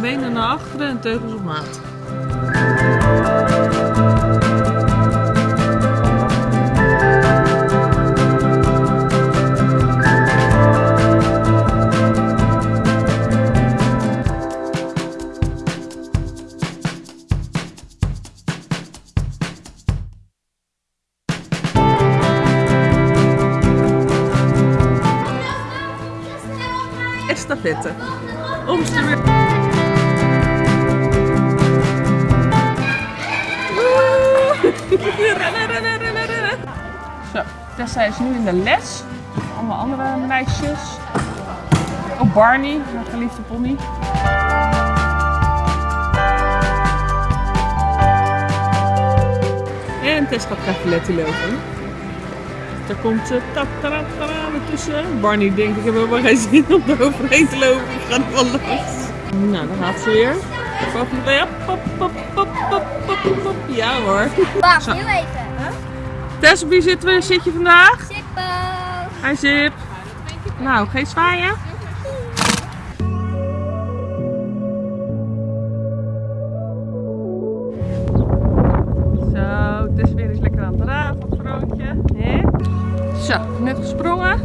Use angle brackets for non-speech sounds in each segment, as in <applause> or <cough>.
Benen naar achteren en teugels op maat. Estafette. Zo, Tessa is nu in de les. Allemaal andere meisjes. Ook Barney, haar geliefde pony. En Tess gaat cavaletti lopen. Daar komt ze uh, tussen. Barney denkt, ik heb helemaal geen <laughs> zin om er overheen te lopen. Ik ga er wel langs. Nou, dan gaat ze weer. Ja, pop, pop, pop, pop, pop, pop. Ja hoor. Wacht, heel even. Tess, op wie zit, we- zit je vandaag? Zippo. Hi Zip. Nou, geen zwaaien. Zo, net gesprongen.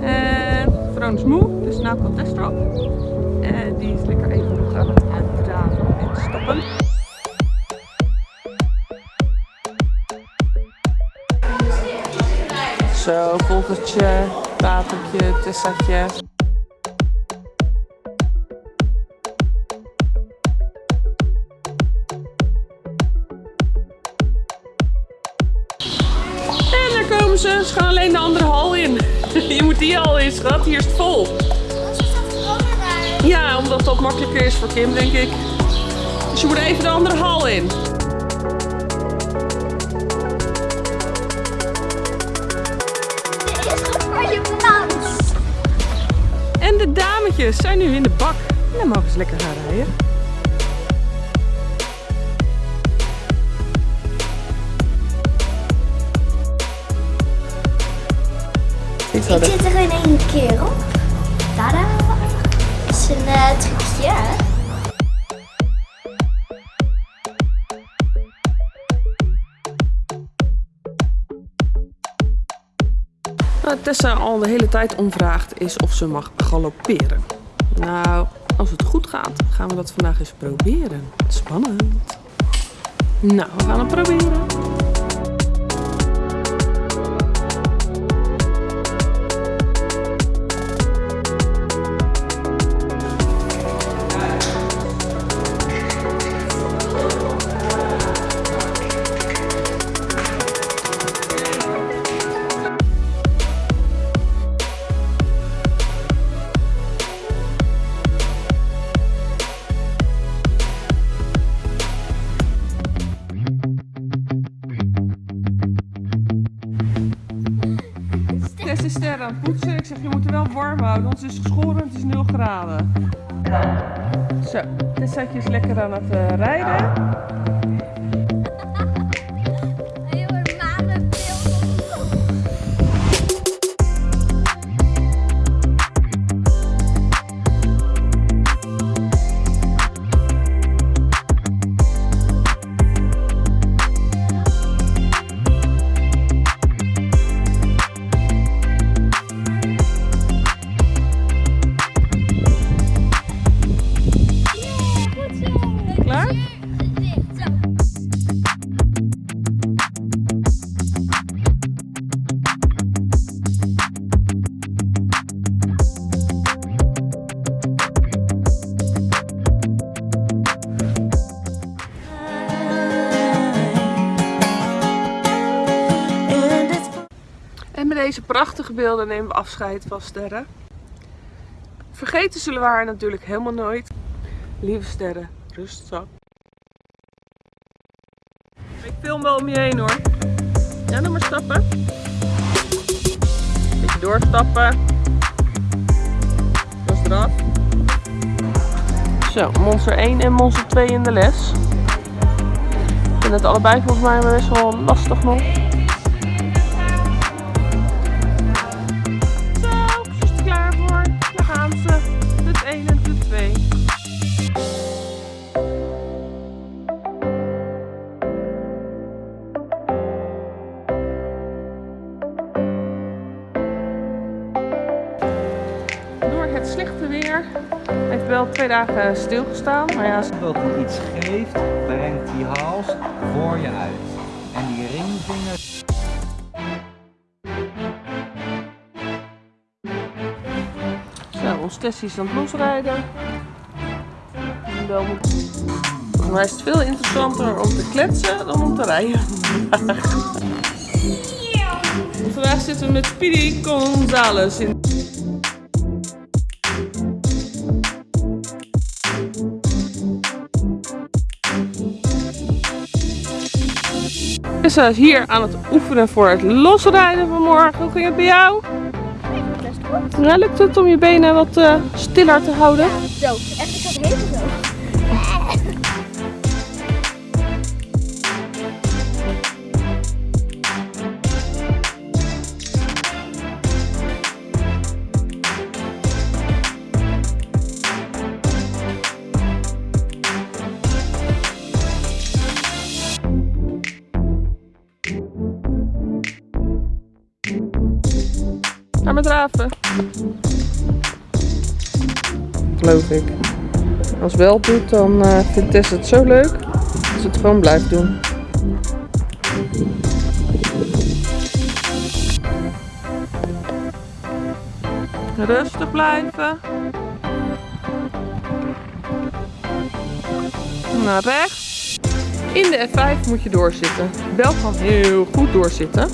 En Vroon is moe, dus nou komt Tess erop. En die is lekker even nog aan het en stappen. Zo, volgertje, watertje, tessatje. Ze. Gaan alleen de andere hal in. <laughs> Je moet die hal in, schat. Hier is het vol. Ja, omdat dat makkelijker is voor Kim, denk ik. Dus je moet even de andere hal in. En de dametjes zijn nu in de bak. En dan mogen ze lekker gaan rijden. Ik zit er in één keer op. Tada. Dat is een eh, trucje, hè? Wat Tessa al de hele tijd omvraagt is of ze mag galopperen. Nou, als het goed gaat, gaan we dat vandaag eens proberen. Spannend. Nou, we gaan het proberen. Zeg, je moet er wel warm houden, want het is geschoren en het is 0 graden. Zo, Tessa is lekker aan het eh, rijden. Deze prachtige beelden nemen we afscheid van Sterren. Vergeten zullen we haar natuurlijk helemaal nooit. Lieve Sterren, rust zo. Ik film wel om je heen hoor. Ja, doe maar stappen. Beetje doorstappen. Dat is. Zo, monster 1 en monster 2 in de les. Ik vind het allebei volgens mij best wel lastig nog. Slechte weer heeft wel twee dagen stilgestaan. Maar ja, Dat hij iets geeft, brengt die hals voor je uit. En die ringvinger Zo, ons Tessie is aan het losrijden. Volgens mij is het veel interessanter om te kletsen dan om te rijden. <laughs> Vandaag zitten we met Speedy Gonzales in. Is hier aan het oefenen voor het losrijden van morgen. Hoe ging het bij jou? Best goed. Ja, lukt het om je benen wat eh, stiller te houden? Zo, echt, ik zo. Draven. Geloof ik. Als wel doet, dan eh, vindt Tess het zo leuk dat ze het gewoon blijft doen. Rustig blijven. Naar rechts. In de F5 moet je doorzitten. Bel kan heel goed doorzitten.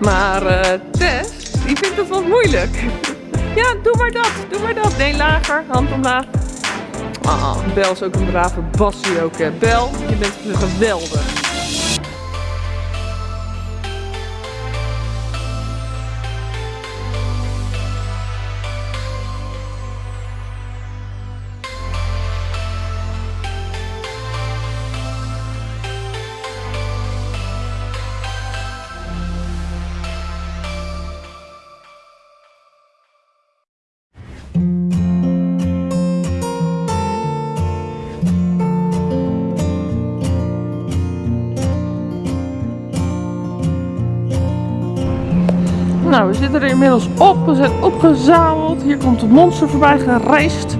Maar eh Tess, die vindt het wat moeilijk. Ja, doe maar dat, doe maar dat. Nee, lager, hand omlaag. Ah, Bel is ook een brave bassie ook. Hè. Bel, je bent geweldig. Nou, we zitten er inmiddels op. We zijn opgezameld. Hier komt het monster voorbij gereisd.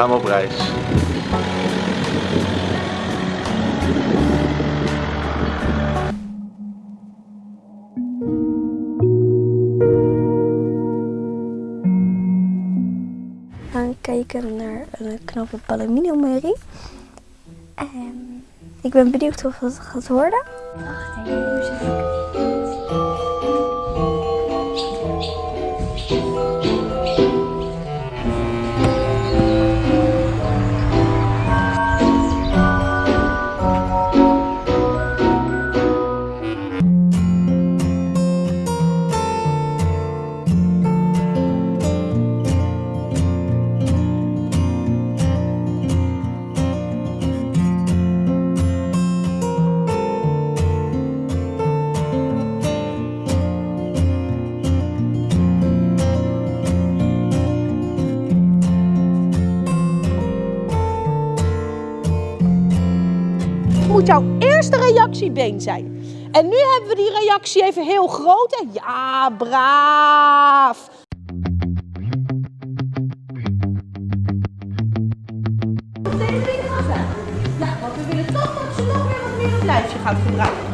Gaan we op reis. gaan kijken naar een knappe palomino-merrie. En ik ben benieuwd of het gaat worden. Wacht even, jouw eerste reactie been zijn. En nu hebben we die reactie even heel groot. En ja, braaf. Ja, want we willen toch dat ze nog weer wat meer het lijfje gaat gebruiken.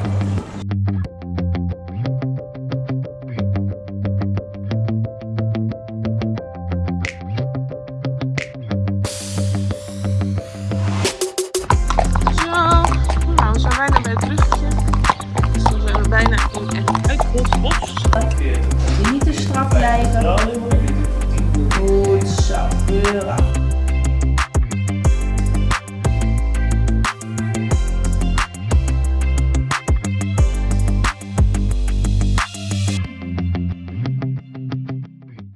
Niet te